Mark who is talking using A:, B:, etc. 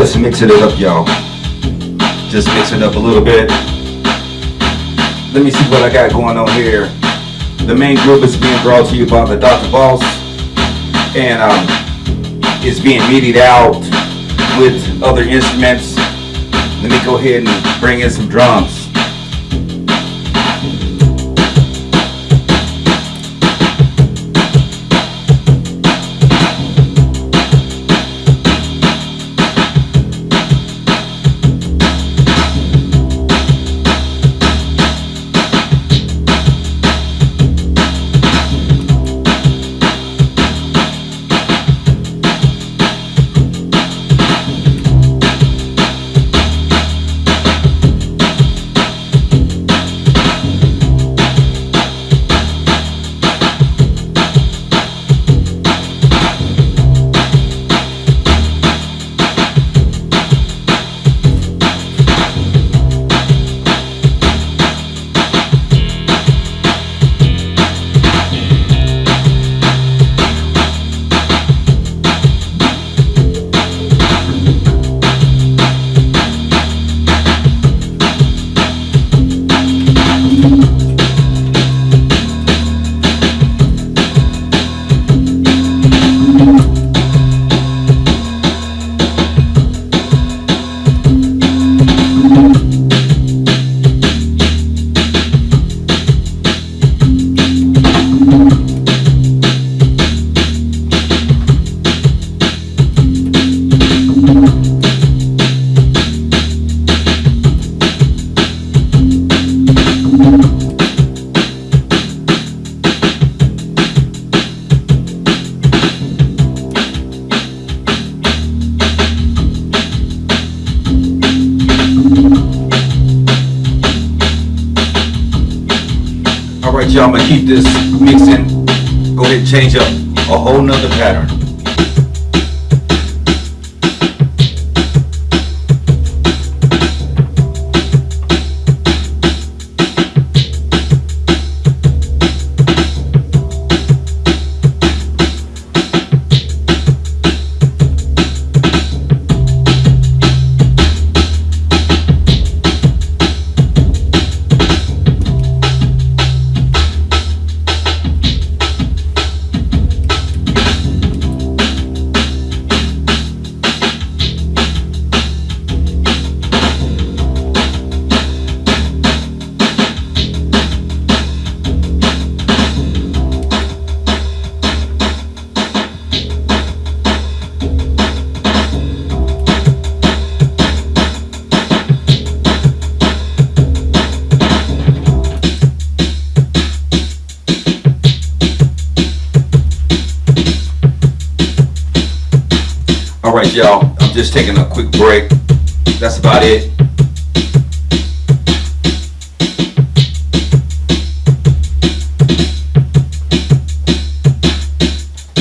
A: just mixing it up, y'all. Just mixing up a little bit. Let me see what I got going on here. The main group is being brought to you by the Dr. Boss. And um, it's being meted out with other instruments. Let me go ahead and bring in some drums. Y'all, I'm gonna keep this mixing. Go ahead and change up a whole nother pattern. Alright y'all, I'm just taking a quick break. That's about it.